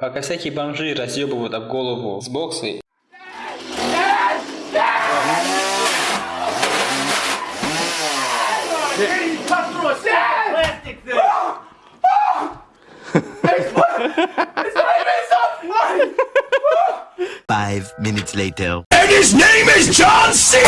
Пока всякие бомжи разъебывают об голову с боксы, Five minutes later. And his name is John C.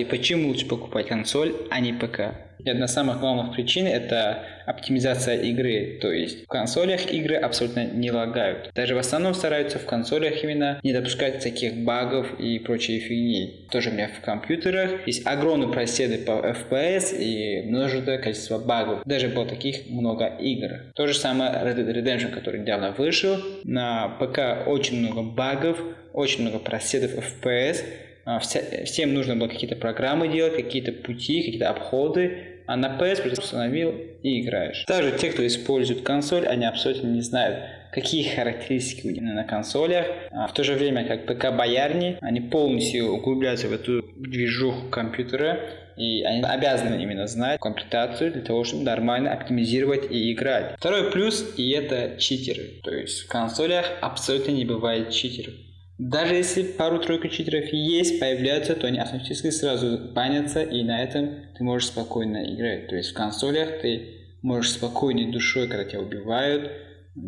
узнаете, почему лучше покупать консоль, а не ПК. И одна из самых главных причин это оптимизация игры, то есть в консолях игры абсолютно не лагают. Даже в основном стараются в консолях именно не допускать таких багов и прочей фигни. Тоже у меня в компьютерах есть огромные проседы по FPS и множество количество багов. Даже было таких много игр. То же самое Red Dead Redemption, который недавно вышел. На ПК очень много багов, очень много проседов FPS. А, всем нужно было какие-то программы делать, какие-то пути, какие-то обходы, а на PS просто установил и играешь. Также те, кто использует консоль, они абсолютно не знают, какие характеристики у них на консолях. А в то же время, как ПК-боярни, они полностью углубляются в эту движуху компьютера, и они обязаны именно знать комплектацию для того, чтобы нормально оптимизировать и играть. Второй плюс, и это читеры. То есть в консолях абсолютно не бывает читеров. Даже если пару-тройку читеров есть, появляются, то они автоматически сразу банятся, и на этом ты можешь спокойно играть. То есть в консолях ты можешь спокойной душой, когда тебя убивают,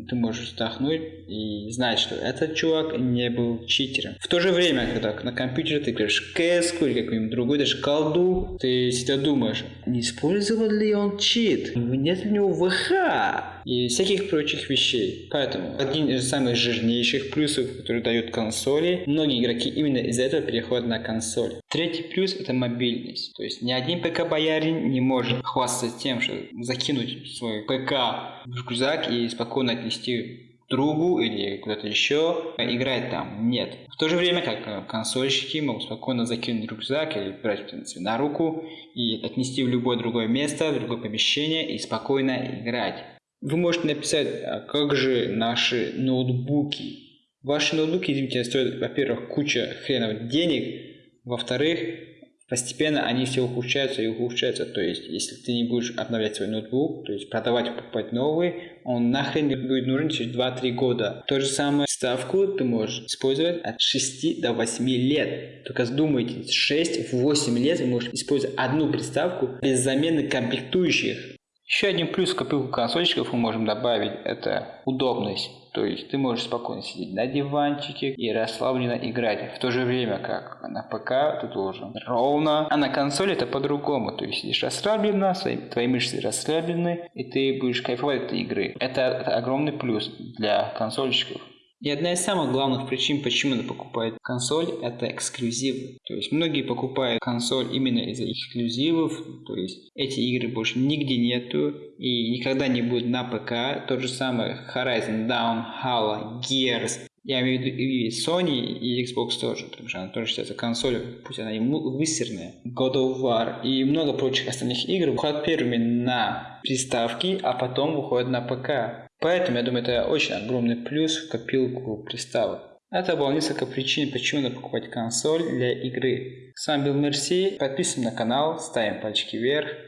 ты можешь вздохнуть и знать, что этот чувак не был читером. В то же время, когда на компьютере ты играешь кэску или какую-нибудь другую, даже колду, ты всегда думаешь, не использовал ли он чит, нет ли у него ВХ и всяких прочих вещей. Поэтому один из самых жирнейших плюсов, который дают консоли, многие игроки именно из-за этого переходят на консоль. Третий плюс это мобильность. То есть ни один ПК-боярин не может хвастаться тем, что закинуть свой ПК в рюкзак и спокойно отнести другу или куда-то еще, играть там. Нет. В то же время, как э, консольщики могут спокойно закинуть рюкзак или брать принципе, на руку и отнести в любое другое место, в другое помещение и спокойно играть. Вы можете написать, а как же наши ноутбуки. Ваши ноутбуки, извините, стоят, во-первых, куча хренов денег, во-вторых, постепенно они все ухудшаются и ухудшаются. То есть, если ты не будешь обновлять свой ноутбук, то есть продавать, покупать новый, он нахрен не будет нужен через 2-3 года. То же самое ставку ты можешь использовать от 6 до 8 лет. Только задумайте, 6-8 лет вы можете использовать одну приставку без замены комплектующих. Еще один плюс копилку консольщиков мы можем добавить, это удобность. То есть ты можешь спокойно сидеть на диванчике и расслабленно играть. В то же время, как на ПК ты должен ровно, а на консоли это по-другому. То есть сидишь расслабленно, свои, твои мышцы расслаблены, и ты будешь кайфовать от этой игры. Это, это огромный плюс для консольщиков. И одна из самых главных причин, почему она покупает консоль, это эксклюзивы. То есть многие покупают консоль именно из-за эксклюзивов, то есть эти игры больше нигде нету и никогда не будет на ПК. То же самое Horizon Down, Halo, Gears. Я имею в виду и Sony, и Xbox тоже, потому что она тоже считается консолью, пусть она и высерная. God of War и много прочих остальных игр выходят первыми на приставки, а потом выходят на ПК. Поэтому, я думаю, это очень огромный плюс в копилку приставок. Это было несколько причин, почему надо покупать консоль для игры. С вами был Мерси, подписываемся на канал, ставим пальчики вверх.